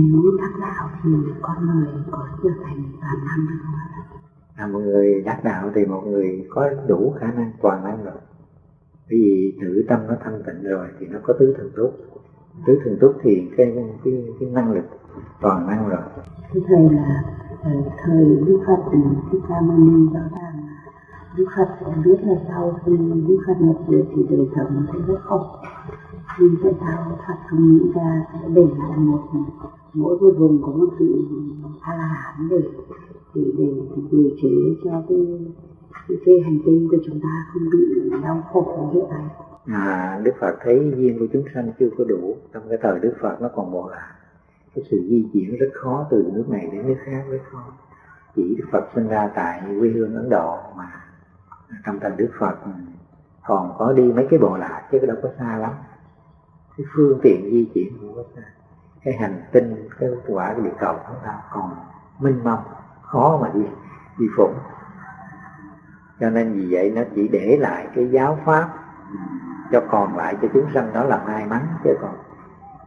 Nếu đắc đạo thì con người có trở thành toàn năng được không ạ? À, một người đắc đạo thì một người có đủ khả năng toàn năng rồi. Bởi vì tự tâm nó thanh tịnh rồi thì nó có tứ thần túc. Tứ thần túc thì cái cái, cái năng lực toàn năng rồi. Thưa thầy là ờ, thời Đức Phật Thích Ca Mâu Ni rõ ràng Đức Phật sẽ biết là sau khi Đức Phật nhập diệt thì đời sống sẽ rất khổ. Nhưng tại sao Phật không nghĩ ra sẽ để lại một mỗi một vùng có một vị a la hán để để để điều chế cho cái cái, hành tinh của chúng ta không bị đau khổ như thế này. À, Đức Phật thấy duyên của chúng sanh chưa có đủ trong cái thời Đức Phật nó còn bộ là cái sự di chuyển rất khó từ nước này đến nước khác rất khó chỉ Đức Phật sinh ra tại quê hương Ấn Độ mà trong thời Đức Phật còn có đi mấy cái bộ lạc chứ đâu có xa lắm. Cái phương tiện di chuyển không có xa cái hành tinh cái quả cái địa cầu chúng ta còn minh mông khó mà đi đi phụng. Cho nên vì vậy nó chỉ để lại cái giáo pháp cho còn lại cho chúng sanh đó là may mắn chứ còn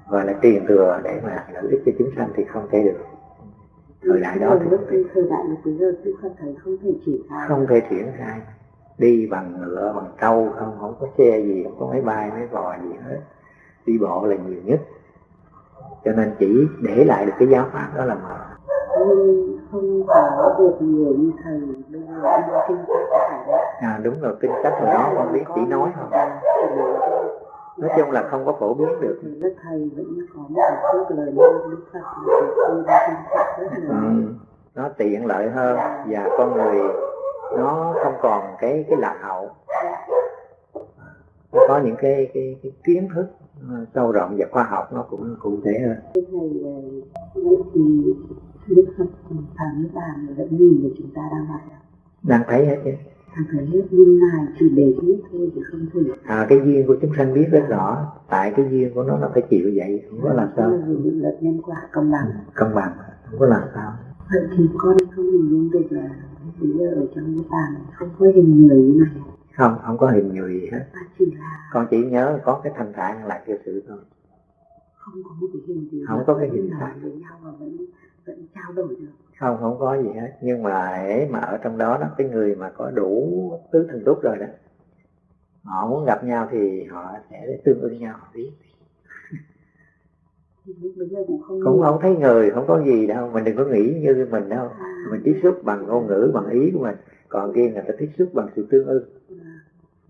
gọi là truyền thừa để mà lợi ích cho chúng sanh thì không thể được. Thời đại đó thì thời đại lúc bây giờ tôi không thấy không thể triển khai. Không thể triển khai. Đi bằng ngựa bằng trâu không không có xe gì không có máy bay máy bò gì hết. Đi bộ là nhiều nhất cho nên chỉ để lại được cái giáo pháp đó là mà nhưng không có được nhiều như thầy bây giờ kinh sách phải à đúng rồi, kinh sách hồi đó con biết chỉ nói không nói chung là không có phổ biến được. Đức thầy vẫn có một chút lời nói đức phật ừ. nó tiện lợi hơn và con người nó không còn cái cái lạc hậu nó có những cái cái, cái kiến thức sâu rộng và khoa học nó cũng cụ thể hơn. Thầy vậy thì đức phật phàm niết bàn vẫn nhìn được chúng ta đang hoạt đang thấy hết chứ. Thằng thấy hết nhưng ngài chỉ để biết thôi chứ không thể. À, cái duyên của chúng sanh biết rất rõ tại cái duyên của nó nó phải chịu vậy không có làm sao. Định luật nhân quả công bằng. Công bằng không có làm sao. Vậy thì con không hình dung được là bây giờ ở trong cái bàn không có hình người như này không không có hình người gì hết. À, chỉ là con chỉ nhớ có cái thanh thản là cái sự thôi. Không có một cái hình gì không có cái hình nói với nhau và vẫn vẫn trao đổi được. Không không có gì hết. Nhưng mà ấy mà ở trong đó đó cái người mà có đủ tứ thần túc rồi đó họ muốn gặp nhau thì họ sẽ tương ưng nhau họ biết cũng không, cũng không thấy người không có gì đâu. Mình đừng có nghĩ như mình đâu. À. mình tiếp xúc bằng ngôn ngữ bằng ý của mình. Còn kia người ta tiếp xúc bằng sự tương ưng.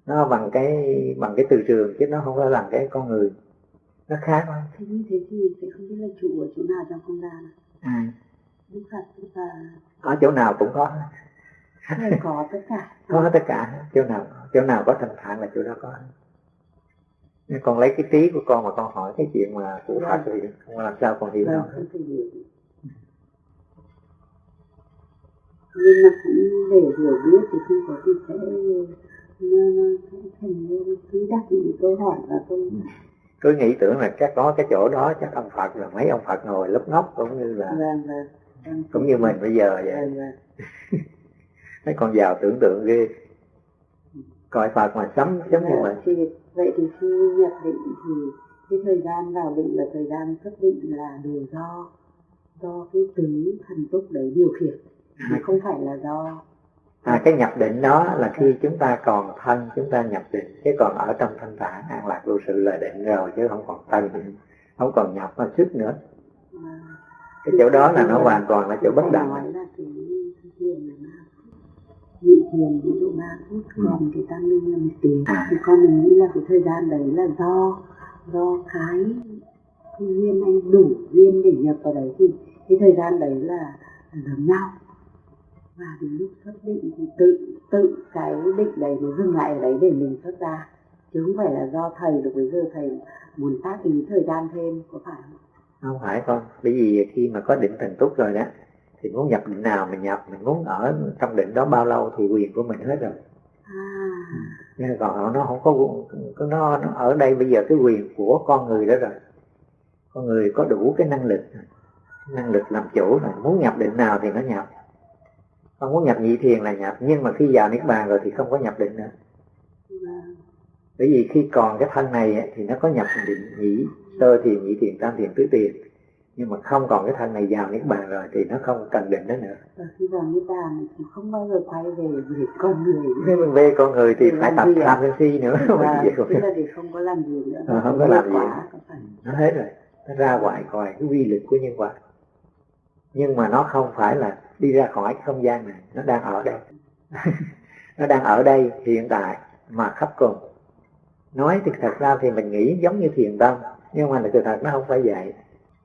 Nó bằng cái bằng cái từ trường chứ nó không phải bằng cái con người. Nó khác thôi thế như thế thì sẽ không biết là trụ ở chỗ nào trong không gian à Đức Phật và ở chỗ nào cũng có. Có tất cả. Có tất cả. Chỗ nào chỗ nào có thành thản là chỗ đó có. Nhưng con lấy cái trí của con mà con hỏi cái chuyện mà của Phật thì không làm sao con hiểu đâu. nhưng mà cũng để hiểu biết thì không có gì sẽ nó, nó sẽ thành cứ đặt những câu hỏi và tôi cứ nghĩ tưởng là chắc có cái chỗ đó chắc ông Phật là mấy ông Phật ngồi lấp ngóc cũng như là vâng, vâng. Cũng như mình bây giờ vậy. Mấy con giàu tưởng tượng ghê. Coi phật mà sắm giống như mình. thì vậy thì khi nhập định thì cái thời gian vào định là thời gian xuất định là đều do do cái tứ thần túc đấy điều khiển. Mà không phải là do à cái nhập định đó là khi chúng ta còn thân chúng ta nhập định chứ còn ở trong thanh thản an lạc vô sự là định rồi chứ không còn thân không còn nhập mà sức nữa. Cái chỗ đó là nó hoàn toàn là chỗ bất động. nhị thiền ví dụ ba phút ừ. còn cái tam minh là một tiếng thì con mình nghĩ là cái thời gian đấy là do do cái duyên anh đủ duyên để nhập vào đấy. Thì cái thời gian đấy là giống nhau và đến lúc xuất định thì tự tự cái định đấy nó dừng lại ở đấy để mình xuất ra. Chứ không phải là do thầy được bây giờ thầy muốn tác ý thời gian thêm có phải không? Không phải con. Bởi vì khi mà có định thần túc rồi đó thì muốn nhập định nào mình nhập mình muốn ở trong định đó bao lâu thì quyền của mình hết rồi. À. nhưng còn nó không có nó, nó ở đây bây giờ cái quyền của con người đó rồi. Con người có đủ cái năng lực năng lực làm chủ rồi. Muốn nhập định nào thì nó nhập con muốn nhập nhị thiền là nhập nhưng mà khi vào niết bàn rồi thì không có nhập định nữa. Bởi vì khi còn cái thân này thì nó có nhập định nhị sơ thiền nhị thiền tam thiền tứ thiền. Nhưng mà không còn cái thân này vào niết bàn rồi thì nó không cần định đó nữa. Và khi vào niết bàn thì không bao giờ quay về về con người. Nếu mình về con người thì phải tập tham sân si nữa và tức không- là để không có làm gì nữa. Ờ, không có làm gì. Có phải. Nó hết rồi. Nó ra ngoài coi cái quy lực của nhân quả. Nhưng mà nó không phải là đi ra khỏi cái không gian này. Nó đang ở đây. Nó đang ở đây, hiện tại, mà khắp cùng. Nói thì thật ra thì mình nghĩ giống như thiền tâm, nhưng mà sự thật nó không phải vậy.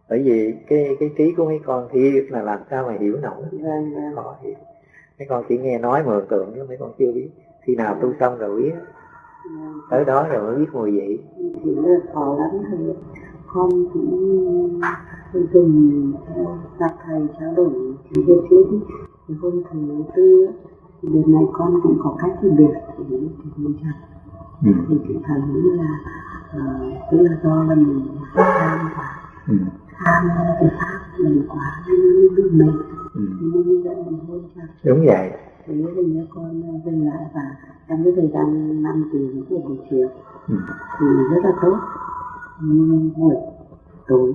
Bởi vì cái cái trí của mấy con thì là làm sao mà hiểu nổi? Khó hiểu. Mấy con chỉ nghe nói mường tượng chứ mấy con chưa biết. Khi nào tu xong rồi biết. Tới đó rồi mới biết mùi vị. Thì nó khó lắm. Thôi con dùng gặp thầy trao đổi thì về ý, thì hôm thứ tư thì đợt này con cũng có cách phân biệt thì thì mình chặt ừ. thì cái thằng nghĩ là ờ, tức là do là mình tham quá Ừ. tham cái pháp mình quá nên nó bị mệt Ừ. thì mình dẫn mình hôn chặt đúng vậy thì nhớ con dừng lại và trong cái thời gian năm tiếng của buổi chiều ừ. thì rất là tốt nhưng buổi tối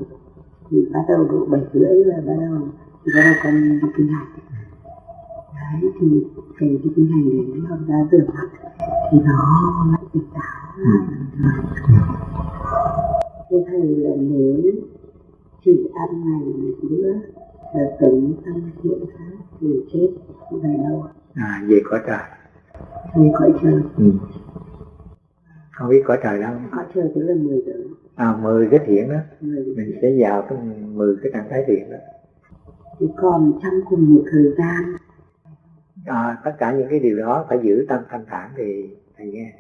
thì bắt đầu độ bảy rưỡi là bắt đầu thì bắt đầu con đi kinh hành đấy thì cái đi kinh hành đấy học ra rửa mặt thì nó lại tỉnh táo thế thầy là nếu chỉ ăn ngày một bữa là sống xong hiện khác thì chết về đâu? À về cõi trời. Thầy cõi trời. Ừ. không biết cõi trời đâu. Cõi trời tức là 10 giờ à mười cái thiện đó. 10 mình sẽ vào cái mười cái trạng thái thiện đó. Thì còn trong cùng một thời gian. À, tất cả những cái điều đó phải giữ tâm thanh thản thì thầy nghe.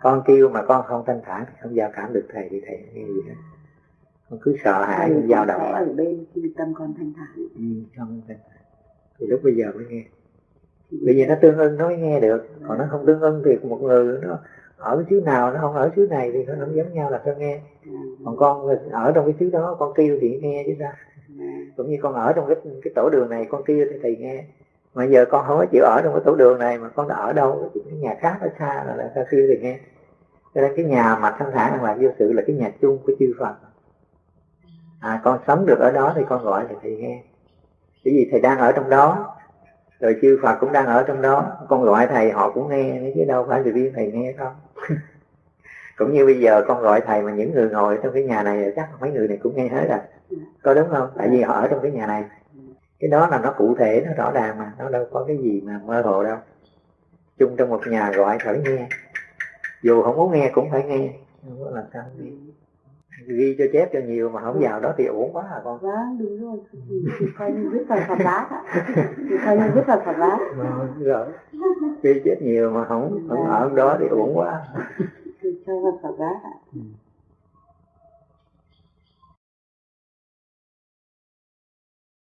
Con kêu mà con không thanh thản thì không giao cảm được thầy thì thầy nghe gì hết. Con cứ sợ hãi thầy dao cũng động ở bên khi tâm con thanh thản. Ừ, không thanh thản. Thì lúc bây giờ mới nghe. Bởi vì nó tương ưng nó mới nghe được. Còn nó không tương ưng thì một người nó ở cái xứ nào nó không ở xứ này thì nó không giống nhau là sao nghe còn con ở trong cái xứ đó con kêu thì nghe chứ sao. Cũng như con ở trong cái cái tổ đường này con kêu thì thầy nghe. Mà giờ con không có chịu ở trong cái tổ đường này mà con đã ở đâu cái nhà khác ở xa là, là sao kêu thì nghe. Cho nên cái nhà mà thanh thản đang làm vô sự là cái nhà chung của chư Phật. À con sống được ở đó thì con gọi thì thầy nghe. Bởi vì thầy đang ở trong đó rồi chư Phật cũng đang ở trong đó. Con gọi thầy, họ cũng nghe. Chứ đâu phải là riêng thầy nghe không? Cũng như bây giờ con gọi thầy mà những người ngồi trong cái nhà này chắc mấy người này cũng nghe hết rồi. Có đúng không? Tại vì họ ở trong cái nhà này. Cái đó là nó cụ thể, nó rõ ràng mà. Nó đâu có cái gì mà mơ hồ đâu. Chung trong một nhà gọi khỏi nghe. Dù không muốn nghe cũng phải nghe. Không có làm sao nghe ghi cho chép cho nhiều mà không vào đó thì uổng quá à con. Vâng đúng rồi. Thì, thì coi như viết vào phật ạ thì coi như viết vào phật Ờ, rồi ghi chép nhiều mà không không ở đó thì uổng quá. Thì cho vào phật bát ạ ừ.